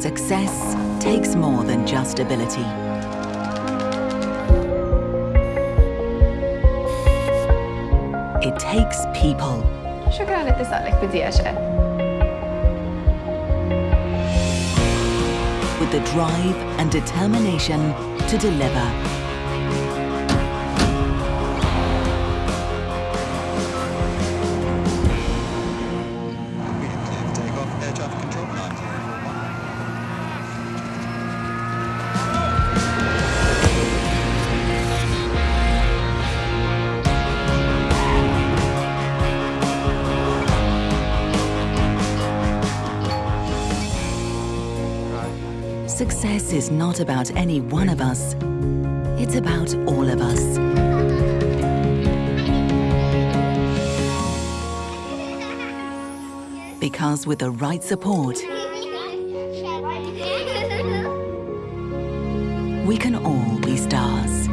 Success takes more than just ability. It takes people. With the drive and determination to deliver. Success is not about any one of us. It's about all of us. Because with the right support, we can all be stars.